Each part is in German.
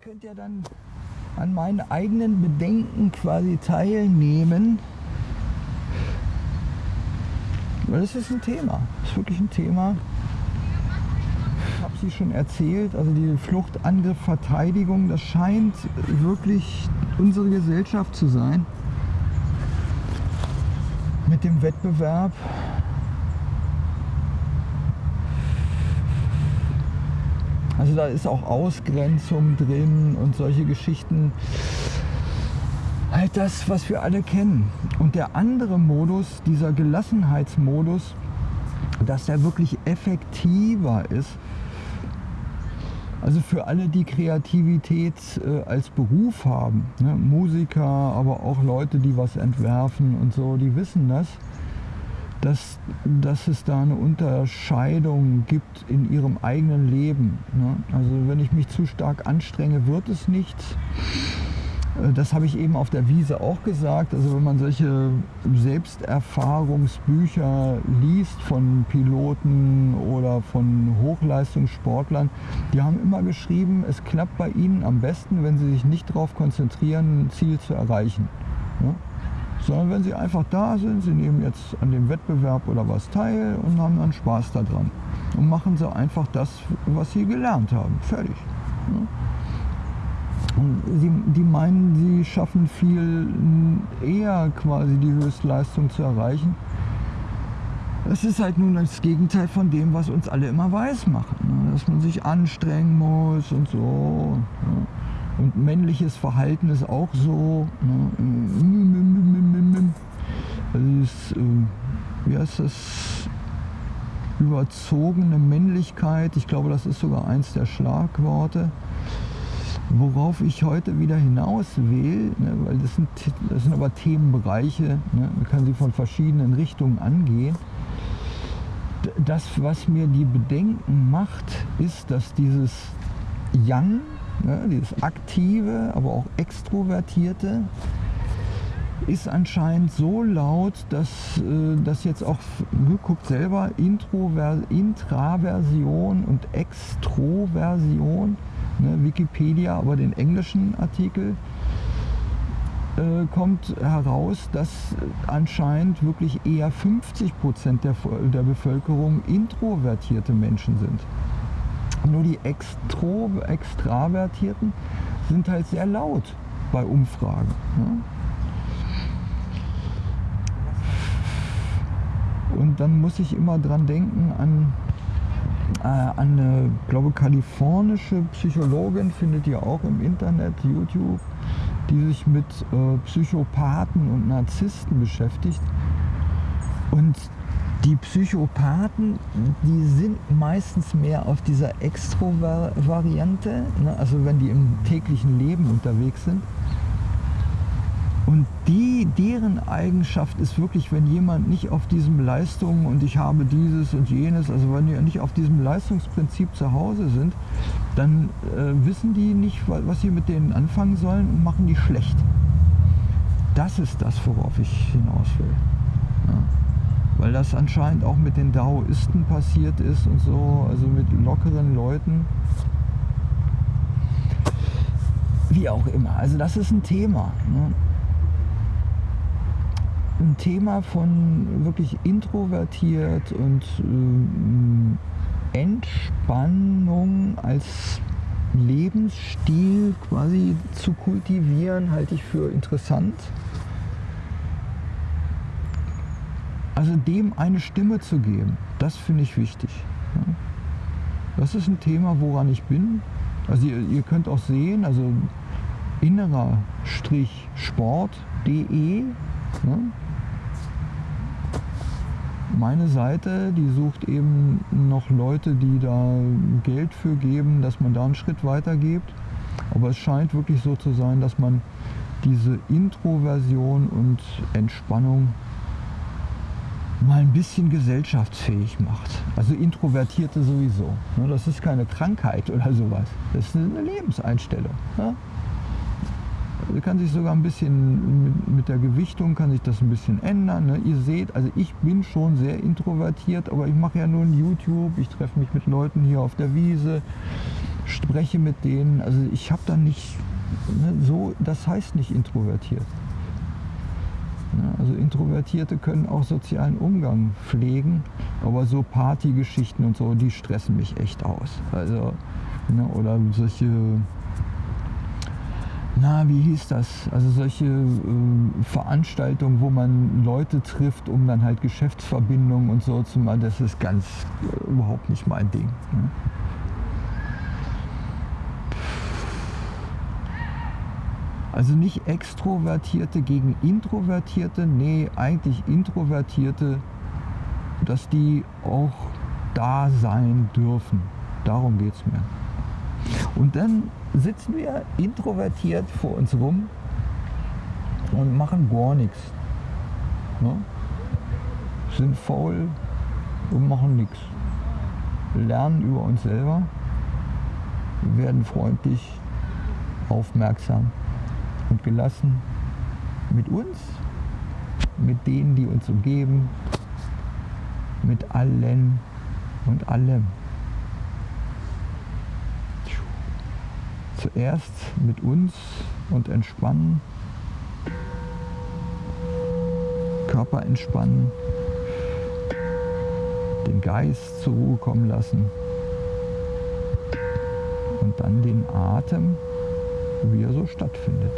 könnt ja dann an meinen eigenen Bedenken quasi teilnehmen. Weil es ist ein Thema. Es ist wirklich ein Thema. Ich habe sie schon erzählt, also die Flucht, Angriff, Verteidigung, das scheint wirklich unsere Gesellschaft zu sein. Mit dem Wettbewerb Also da ist auch Ausgrenzung drin und solche Geschichten. Halt das, was wir alle kennen. Und der andere Modus, dieser Gelassenheitsmodus, dass der wirklich effektiver ist. Also für alle, die Kreativität äh, als Beruf haben, ne? Musiker, aber auch Leute, die was entwerfen und so, die wissen das dass, dass es da eine Unterscheidung gibt in ihrem eigenen Leben. Ne? Also wenn ich mich zu stark anstrenge, wird es nichts. Äh, das habe ich eben auf der Wiese auch gesagt. Also wenn man solche Selbsterfahrungsbücher liest von Piloten oder von Hochleistungssportlern, die haben immer geschrieben, es klappt bei ihnen am besten, wenn sie sich nicht darauf konzentrieren, ein Ziel zu erreichen. Ja? Sondern wenn sie einfach da sind, sie nehmen jetzt an dem Wettbewerb oder was teil und haben dann Spaß daran. Und machen sie einfach das, was sie gelernt haben. Fertig. Und sie, die meinen, sie schaffen viel eher quasi die Höchstleistung zu erreichen. Es ist halt nun das Gegenteil von dem, was uns alle immer weiß machen. Ne? Dass man sich anstrengen muss und so. Und männliches Verhalten ist auch so. Ne? Das ist, äh, wie heißt das? Überzogene Männlichkeit. Ich glaube, das ist sogar eins der Schlagworte. Worauf ich heute wieder hinaus will, ne, weil das sind, das sind aber Themenbereiche, ne, man kann sie von verschiedenen Richtungen angehen. Das, was mir die Bedenken macht, ist, dass dieses Yang, Ne, dieses aktive, aber auch extrovertierte ist anscheinend so laut, dass äh, das jetzt auch, guckt selber, Introver Intraversion und Extroversion, ne, Wikipedia, aber den englischen Artikel, äh, kommt heraus, dass anscheinend wirklich eher 50 Prozent der, der Bevölkerung introvertierte Menschen sind. Nur die Extro Extravertierten sind halt sehr laut bei Umfragen. Ne? Und dann muss ich immer dran denken an, äh, eine, glaube kalifornische Psychologin, findet ihr auch im Internet, YouTube, die sich mit äh, Psychopathen und Narzissten beschäftigt. Und die Psychopathen, die sind meistens mehr auf dieser Extro-Variante, ne? also wenn die im täglichen Leben unterwegs sind. Und die, deren Eigenschaft ist wirklich, wenn jemand nicht auf diesem Leistung und ich habe dieses und jenes, also wenn die nicht auf diesem Leistungsprinzip zu Hause sind, dann äh, wissen die nicht, was sie mit denen anfangen sollen und machen die schlecht. Das ist das, worauf ich hinaus will. Ja weil das anscheinend auch mit den Daoisten passiert ist und so, also mit lockeren Leuten. Wie auch immer. Also das ist ein Thema. Ne? Ein Thema von wirklich introvertiert und äh, Entspannung als Lebensstil quasi zu kultivieren, halte ich für interessant. Also dem eine Stimme zu geben, das finde ich wichtig. Das ist ein Thema, woran ich bin. Also ihr, ihr könnt auch sehen, also innerer-sport.de. Ne? Meine Seite, die sucht eben noch Leute, die da Geld für geben, dass man da einen Schritt weiter gibt. Aber es scheint wirklich so zu sein, dass man diese Introversion und Entspannung mal ein bisschen gesellschaftsfähig macht. Also Introvertierte sowieso. Ne, das ist keine Krankheit oder sowas. Das ist eine Lebenseinstellung. Also kann sich sogar ein bisschen mit der Gewichtung kann sich das ein bisschen ändern. Ne? Ihr seht, also ich bin schon sehr introvertiert, aber ich mache ja nur ein YouTube, ich treffe mich mit Leuten hier auf der Wiese, spreche mit denen. Also ich habe da nicht ne, so, das heißt nicht introvertiert. Ne, also Introvertierte können auch sozialen Umgang pflegen, aber so Partygeschichten und so, die stressen mich echt aus. Also, ne, oder solche na, wie hieß das? Also solche äh, Veranstaltungen, wo man Leute trifft, um dann halt Geschäftsverbindungen und so zu machen, das ist ganz äh, überhaupt nicht mein Ding. Ne? Also nicht Extrovertierte gegen Introvertierte, nee, eigentlich Introvertierte, dass die auch da sein dürfen. Darum geht es mir. Und dann sitzen wir introvertiert vor uns rum und machen gar nichts. Ne? Sind faul und machen nichts. Lernen über uns selber, werden freundlich, aufmerksam und gelassen mit uns, mit denen, die uns umgeben, mit allen und allem. Zuerst mit uns und entspannen, Körper entspannen, den Geist zur Ruhe kommen lassen. Und dann den Atem, wie er so stattfindet.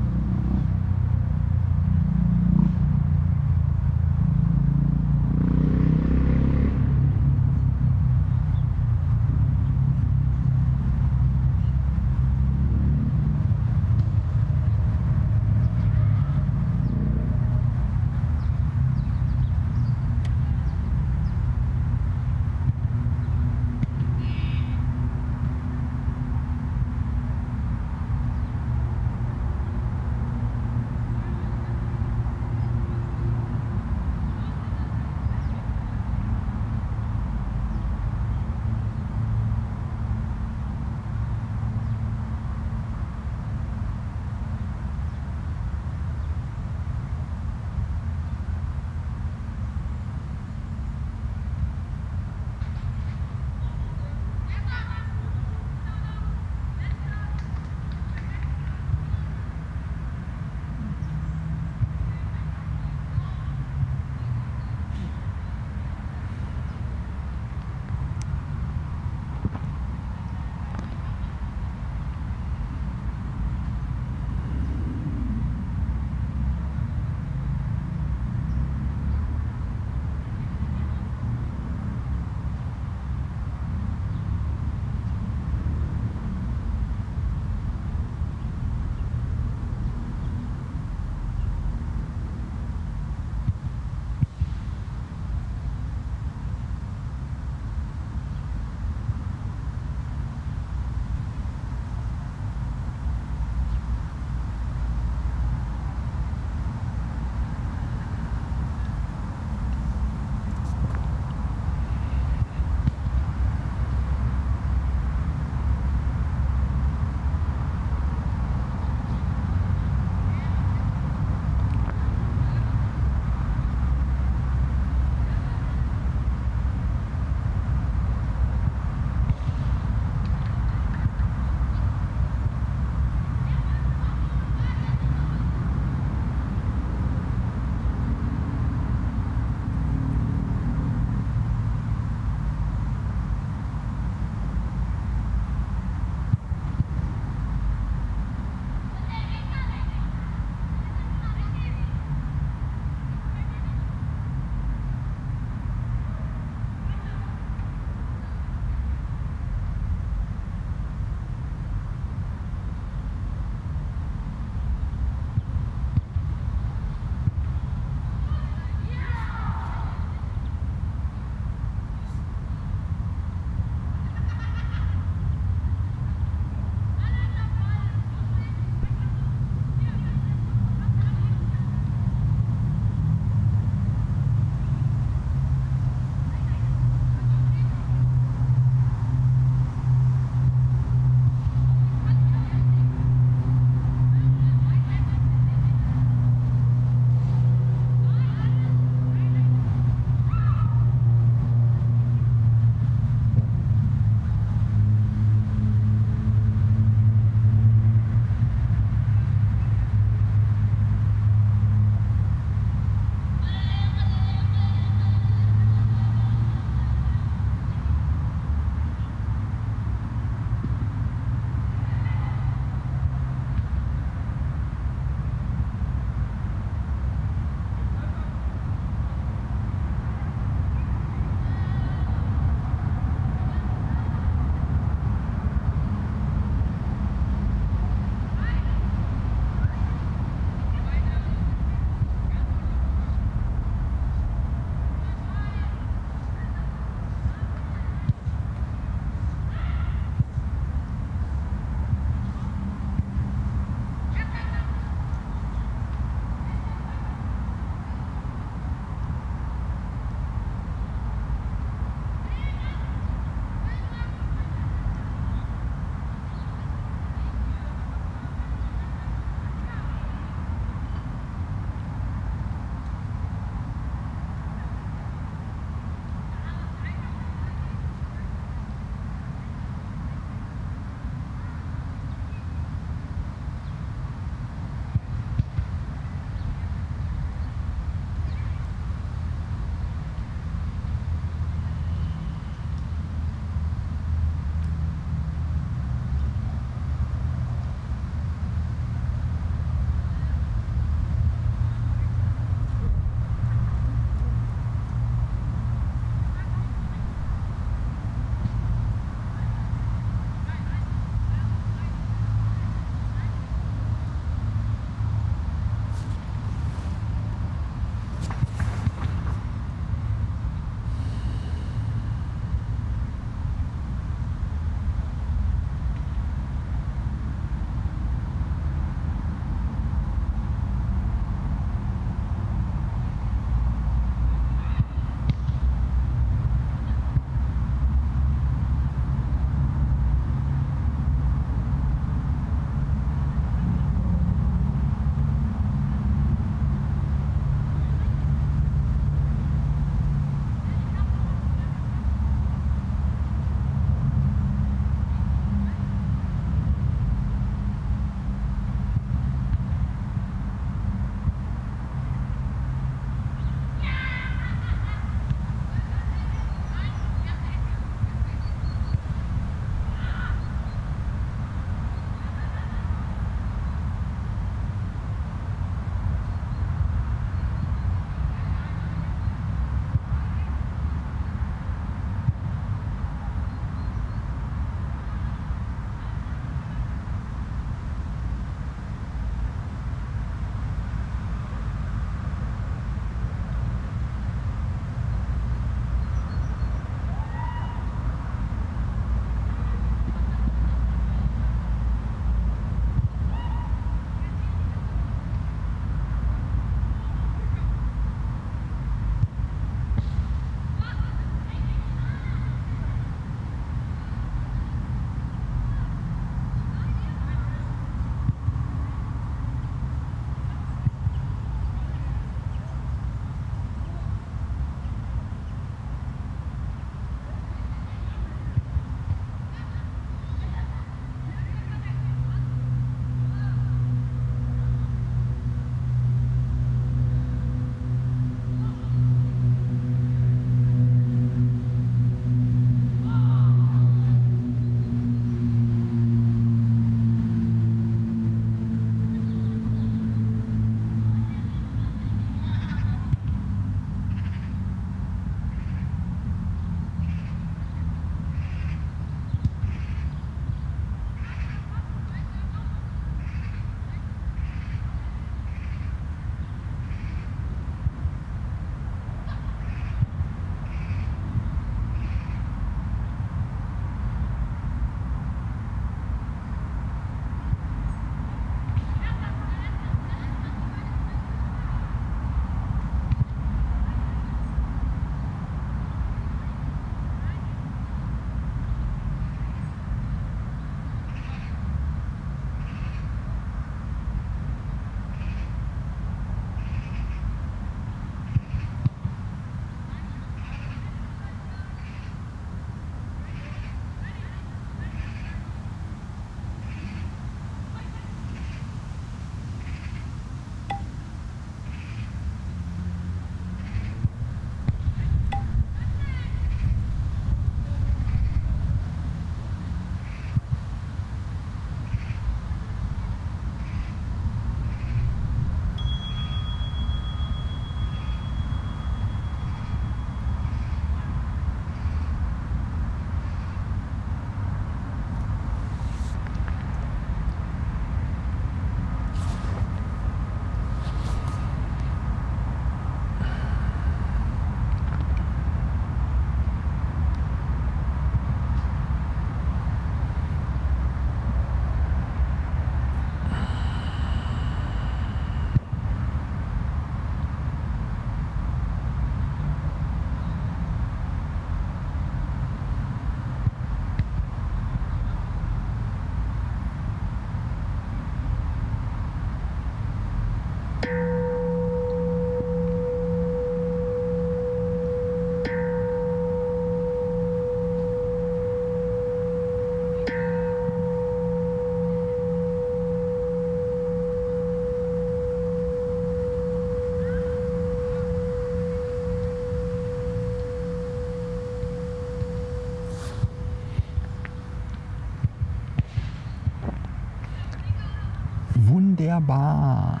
Wunderbar.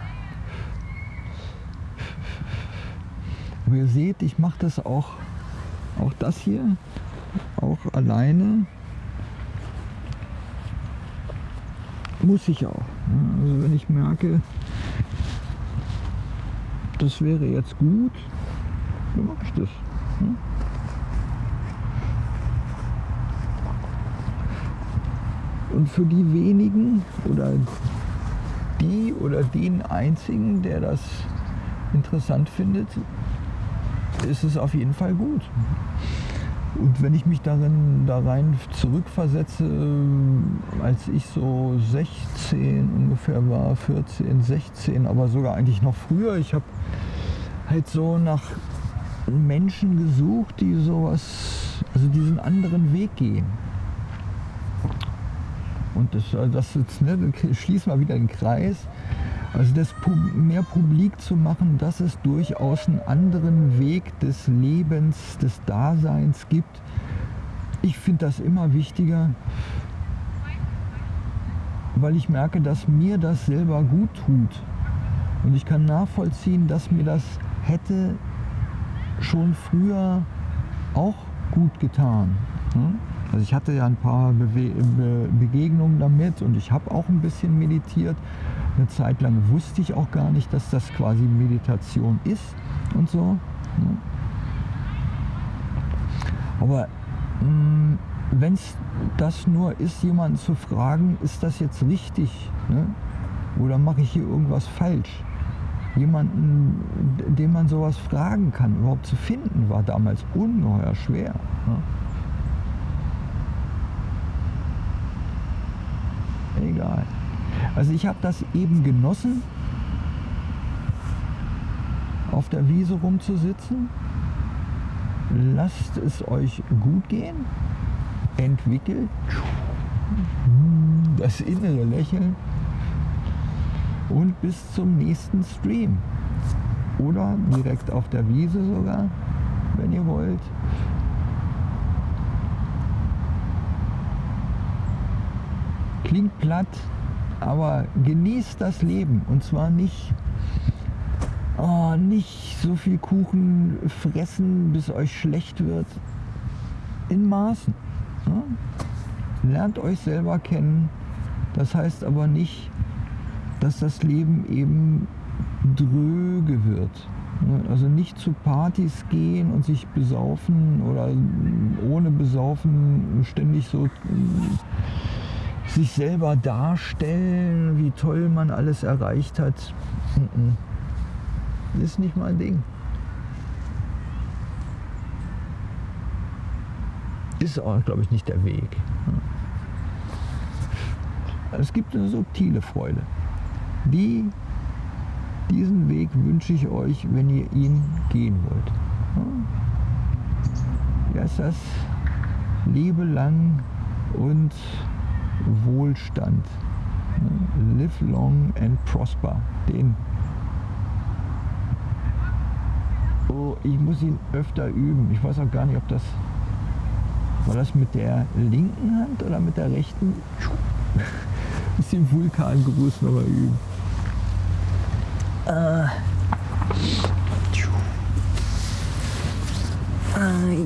Aber ihr seht, ich mache das auch, auch das hier, auch alleine. Muss ich auch. ne? Also wenn ich merke, das wäre jetzt gut, dann mache ich das. ne? Und für die wenigen oder die oder den einzigen, der das interessant findet, ist es auf jeden Fall gut. Und wenn ich mich darin, da rein zurückversetze, als ich so 16 ungefähr war, 14, 16, aber sogar eigentlich noch früher, ich habe halt so nach Menschen gesucht, die sowas, also diesen anderen Weg gehen. Und das, also das jetzt, ne, schließen wir wieder den Kreis. Also das mehr publik zu machen, dass es durchaus einen anderen Weg des Lebens, des Daseins gibt. Ich finde das immer wichtiger, weil ich merke, dass mir das selber gut tut. Und ich kann nachvollziehen, dass mir das hätte schon früher auch gut getan. ne? Also ich hatte ja ein paar Bewe Be Begegnungen damit und ich habe auch ein bisschen meditiert. Eine Zeit lang wusste ich auch gar nicht, dass das quasi Meditation ist und so. ne? Aber wenn es das nur ist, jemanden zu fragen, ist das jetzt richtig? Ne? Oder mache ich hier irgendwas falsch? Jemanden, den man sowas fragen kann, überhaupt zu finden, war damals ungeheuer schwer. Ne? Egal. Also ich habe das eben genossen, auf der Wiese rumzusitzen. Lasst es euch gut gehen. Entwickelt das innere Lächeln und bis zum nächsten Stream. Oder direkt auf der Wiese sogar, wenn ihr wollt. Klingt platt, aber genießt das Leben und zwar nicht, oh, nicht so viel Kuchen fressen, bis euch schlecht wird. In Maßen. Ja? Lernt euch selber kennen. Das heißt aber nicht, dass das Leben eben dröge wird. Also nicht zu Partys gehen und sich besaufen oder ohne besaufen ständig so sich selber darstellen, wie toll man alles erreicht hat. Ist nicht mein Ding. Ist auch, glaube ich, nicht der Weg. Es gibt eine subtile Freude. Die, diesen Weg wünsche ich euch, wenn ihr ihn gehen wollt. Ja, ist das Lebe lang und Wohlstand. Live long and prosper. Den. Oh, ich muss ihn öfter üben. Ich weiß auch gar nicht, ob das. War das mit der linken Hand oder mit der rechten? Muss den Vulkangruß nochmal üben. Äh. Ai,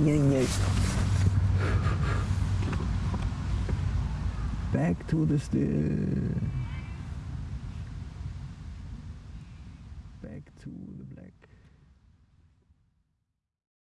Back to the still.